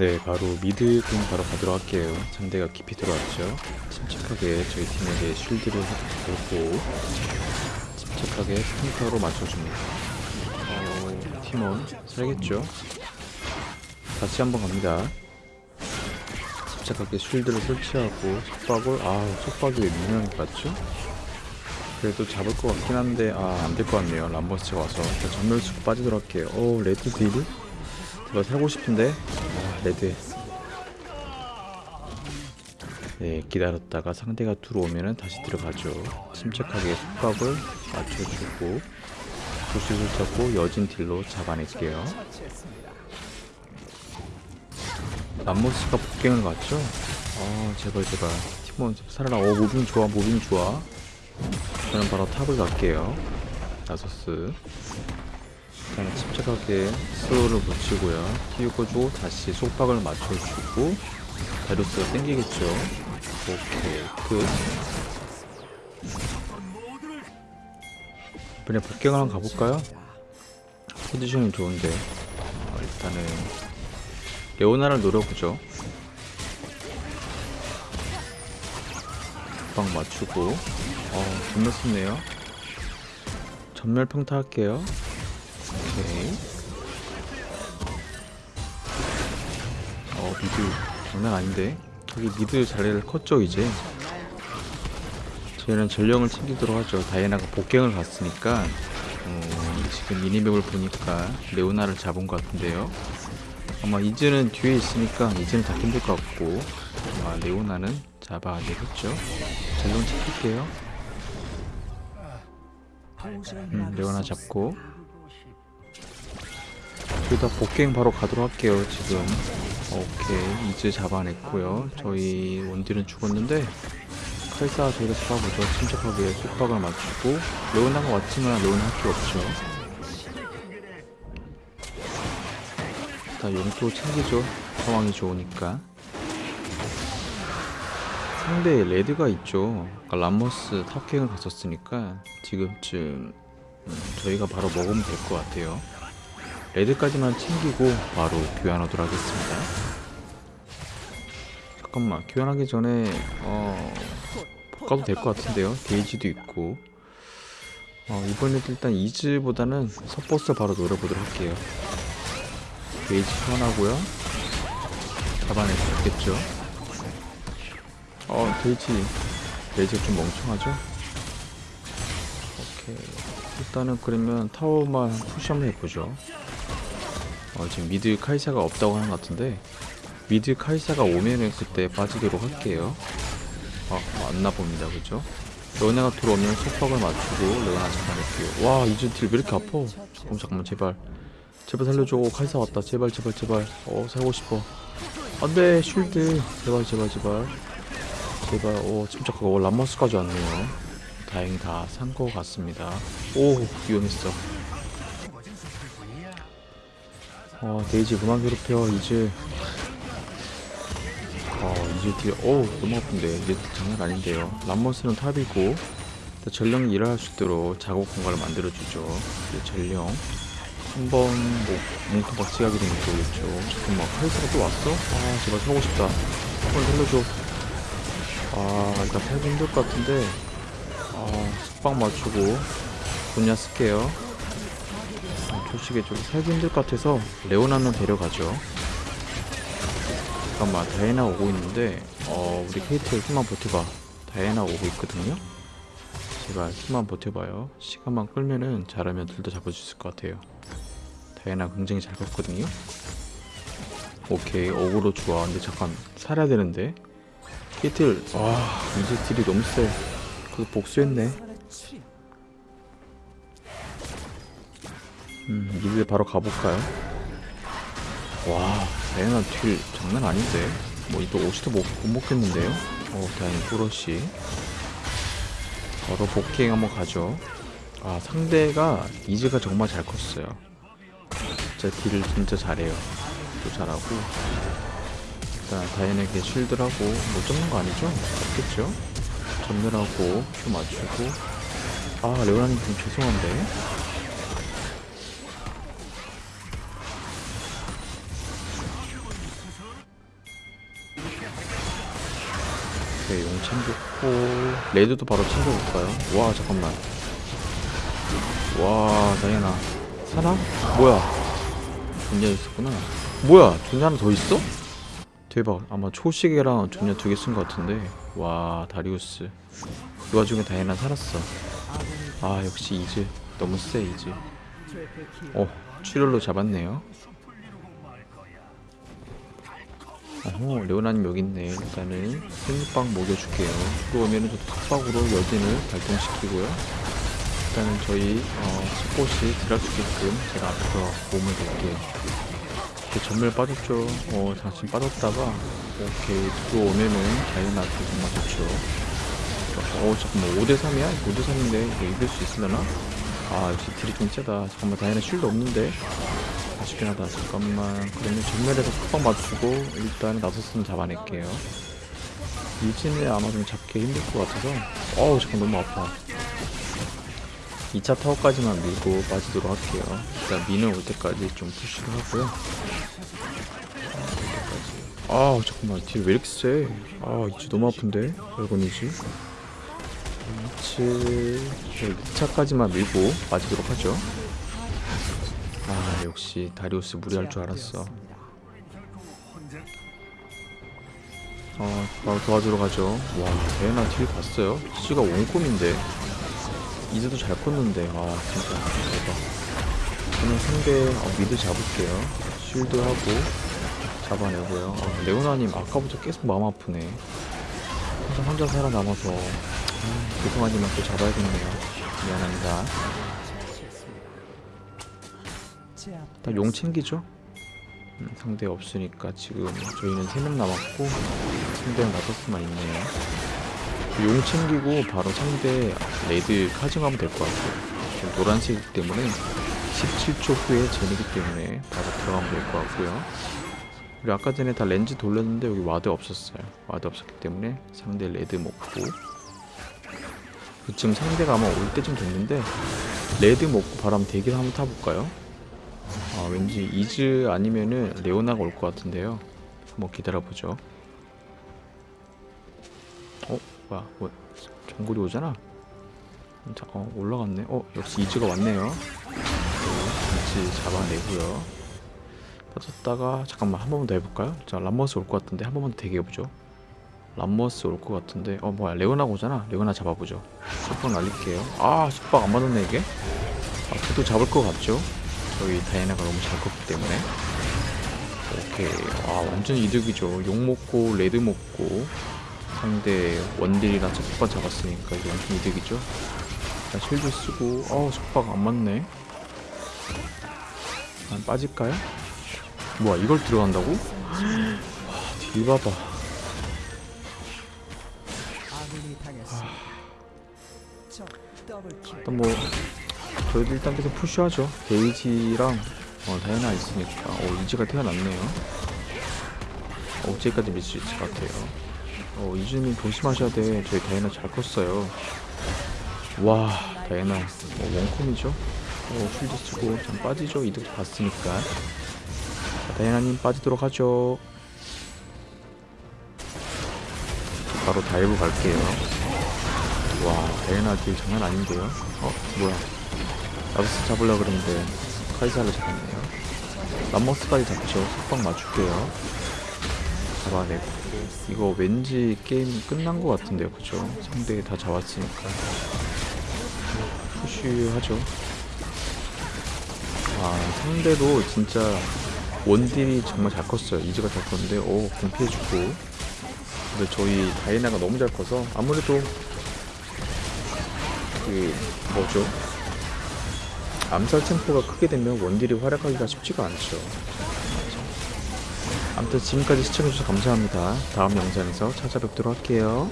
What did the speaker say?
네, 바로 mid 갱 바로 가도록 할게요. 상대가 깊이 들어왔죠. 침착하게 저희 팀에게 shield를 보고 침착하게 스팅커로 맞춰줍니다. 어, 팀원 살겠죠? 다시 한번 갑니다. 침착하게 shield를 설치하고 속박을 아 속박이 왜 미묘하게 갔죠? 그래도 잡을 것 같긴 한데 아 안 될 것 같네요 람머스가 와서 일단 점멸 쓰고 빠지도록 할게요 오 red deal? 제가 살고 싶은데 아 red 네 기다렸다가 상대가 들어오면은 다시 들어가죠 침착하게 속박을 맞춰주고 조시를 잡고 여진 deal로 잡아낼게요 람머스가 bot갱을 갔죠? 아 제발 제발 팀원 살아나 오 moving 좋아 moving 좋아 저는 바로 top을 갈게요. 나서스. 일단은 침착하게 스로를 붙이고요. 띄우고주고 다시 속박을 맞춰주고 다루스가 땡기겠죠. 오케이 끝. 이번에 복갱을 한번 가볼까요? 포지션이 좋은데 어, 일단은 레오나를 노려보죠. 방 맞추고 어 전멸 썼네요 전멸 평타 할게요 오케이 어 미드. 장난 아닌데. 여기 미드 자리를 컸죠 이제. 저희는 전령을 챙기도록 하죠. 다이애나가 복갱을 갔으니까 어, 지금 미니맵을 보니까 레오나를 잡은 것 같은데요. 아마 이즈는 뒤에 있으니까 이즈는 다 힘들 것 같고 아마 레오나는 잡아야 되겠죠. 전령 챙길게요. 음, 레오나 잡고 둘 다 복갱 바로 가도록 할게요 지금. 오케이 이즈 잡아냈고요. 저희 원딜은 죽었는데 칼사 저희가 잡아보죠. 침착하게 속박을 맞추고. 레오나가 왔지만 레오나 할게 없죠. 다 용도 챙기죠. 상황이 좋으니까. 상대에 red가 있죠. 아까 람머스 top갱을 갔었으니까 지금쯤 음, 저희가 바로 먹으면 될 것 같아요 red까지만 챙기고 바로 귀환하도록 하겠습니다. 잠깐만 귀환하기 전에 어 바꿔도 될 것 같은데요? 데이지도 있고. 어, 이번에도 일단 이즈보다는 support 바로 노려보도록 할게요. 데이지 소환하고요. 잡아낼 수 있겠죠? 어 데이지 데이지가 좀 멍청하죠? 오케이. 일단은 그러면 타워만 push 한번 해보죠 어 지금 mid 카이사가 없다고 하는 것 같은데 mid 카이사가 오면은 그때 빠지도록 할게요. 아 맞나 봅니다. 그죠? 레오나가 들어오면 속박을 맞추고 레오나 잡아낼게요. 와 deal 왜 이렇게 아파? 잠깐만 잠깐만 제발. 제발 살려줘. 카이사 왔다. 제발 제발 제발. 어 살고 싶어. 안돼 shield. 제발 제발 제발. 제발. 오 침착하고 람머스까지 왔네요. 다행히 다 산 거 같습니다. 오 위험했어 어 데이지 그만 괴롭혀 이제 어 이제 뒤에 오 너무 아픈데. 이제 장난 아닌데요. 람머스는 top이고 전령이 일할 수 있도록 작업 공간을 만들어주죠. 이제 전령. 한번 뭐 뭉텅 박치 하게 되면 좋겠죠. 잠깐만 카이사가 또 왔어? 아 제발 사고 싶다. 한번 살려줘. 아 일단 팔기 힘들 것 같은데. 아 숙박 맞추고. 분야 쓸게요. 아, 솔직히 좀 살기 힘들 것 같아서 레오나는 데려가죠. 잠깐만 다이애나 오고 있는데 어 우리 케이트 힘만 버텨봐 다이애나 오고 있거든요. 제발 힘만 버텨봐요. 시간만 끌면은 잘하면 둘 다 잡을 수 있을 것 같아요. 다이애나 굉장히 잘 컸거든요. 오케이 어그로 좋아. 근데 잠깐 살아야 되는데. 히틀 와 이제 deal이 너무 세. 그거 복수했네 음 mid 바로 가볼까요? 와 다이애나 딜 장난 아닌데? 뭐 이거 옷이도 못, 못 먹겠는데요? 어 다행히 뿌러시 바로 복행 한번 가죠. 아 상대가 이즈가 정말 잘 컸어요. 진짜 딜을 진짜 잘해요. 또 잘하고. 일단 다이앤에게 쉴드라고 못 잡는 거 아니죠? 없겠죠? 전멸하고 큐 맞추고. 아 레오나님 좀 죄송한데 오케이 용 챙겼고. red도 바로 챙겨볼까요? 와 잠깐만. 와 다이애나. 사나? 뭐야? 존냐 있었구나. 뭐야? 존냐 하나 더 있어? 대박. 아마 초시계랑 존냐 두 개 쓴 것 같은데. 와 다리우스. 그 와중에 다이애나 살았어. 아 역시 이즈. 너무 세 이즈. 어 출혈로 잡았네요 어허 레오나님 여기 있네. 일단은 생육방 먹여줄게요. 들어오면은 저 톡박으로 여진을 발동시키고요. 일단은 저희 어, 스포시 들어갈 수 있게끔 제가 앞에서 몸을 볼게요 이렇게 전멸 빠졌죠. 어 잠시 빠졌다가 오케이 들어오면은 다이나트 정말 좋죠. 어 잠깐만. 5대3이야? 5대3인데 이거 이길 수 있으려나? 아 역시 딜이 좀 세다. 잠깐만. 다이나 쉴드 없는데 아쉽긴 하다. 잠깐만. 그러면 전멸에서 톡박 맞추고 일단 나서스는 잡아낼게요. 이진을 아마 좀 잡기 힘들 것 같아서. 어우 잠깐 너무 아파. 2차 타워까지만 밀고 빠지도록 할게요. 일단 미는 올 때까지 좀 푸시를 하고요. 아 잠깐만. 딜 왜 이렇게 세? 아 이제 너무 아픈데? 별건이지? 2치 2차까지만 밀고 빠지도록 하죠 아 역시 다리우스 무리할 줄 알았어. 어 바로 도와주러 가죠. 와 대나 딜 봤어요? 지가 원콤인데. 이제도 잘 컸는데. 아 진짜. 대박. 저는 상대 어, 미드 잡을게요. 쉴드 하고 잡아내고요. 어, 레오나님 아까부터 계속 마음 아프네. 혼자 혼자 살아남아서. 아, 죄송하지만 또 잡아야겠네요. 미안합니다 일단 용 챙기죠. 음, 상대 없으니까 지금 저희는 3명 남았고 상대는 나서스만 있네요. 용 챙기고 바로 상대 레드 카징하면 될 것 같아요. 지금 노란색이기 때문에 17초 후에 젠이기 때문에 바로 들어가면 될 것 같고요. 그리고 아까 전에 다 렌즈 돌렸는데 여기 ward 없었어요. ward 없었기 때문에 상대 red 먹고. 지금 상대가 아마 올 때쯤 됐는데 red 먹고 바람 대기 한번 타볼까요? 아 왠지 이즈 아니면은 레오나가 올 것 같은데요. 한번 기다려보죠. 어? 뭐야 뭐 정글이 오잖아. 자, 어 올라갔네. 어 역시 이즈가 왔네요. 네, 이즈 잡아내고요. 빠졌다가 잠깐만 한 번만 더 해볼까요? 자 람머스 올 것 같은데 한 번만 더 대기해보죠. 람머스 올 것 같은데 어 뭐야 레오나 오잖아. 레오나 잡아보죠. 속박 날릴게요. 아 속박 안 맞았네 이게. 아 그래도 잡을 것 같죠? 저희 다이애나가 너무 잘 컸기 때문에. 오케이. 아 완전 이득이죠. 용 먹고 red 먹고 상대 원딜이나 속박 잡았으니까 이거 완전 이득이죠. 자 shield 쓰고. 어우 속박 안 맞네. 안 빠질까요? 뭐야 이걸 들어간다고? 와딜 봐봐. 일단 뭐 저희도 일단 계속 푸시하죠. 데이지랑 어, 다이애나 있으니까. 어 이지가 태어났네요. 어, 어제까지 밀 수 있을 것 같아요. 어 이즈님 조심하셔야 돼. 저희 다이애나 잘 컸어요. 와 다이애나. 어, 원콤이죠? 어 shield 쓰고 좀 빠지죠? 이득 봤으니까. 자, 다이애나님 빠지도록 하죠. 바로 dive 갈게요. 와 다이애나 deal 장난 아닌데요? 어 뭐야 람머스 잡으려고 그랬는데 카이사를 잡았네요. 람머스까지 잡죠. 속박 맞출게요. 잡아내고. 이거 왠지 게임 끝난 것 같은데요. 그죠? 상대 다 잡았으니까. 푸쉬하죠. 아 상대도 진짜 원딜이 정말 잘 컸어요. 이즈가 잘 컸는데 오 공 피해주고. 근데 저희 다이나가 너무 잘 커서 아무래도 그 뭐죠 암살 템포가 크게 되면 원딜이 활약하기가 쉽지가 않죠. 아무튼 지금까지 시청해주셔서 감사합니다. 다음 영상에서 찾아뵙도록 할게요.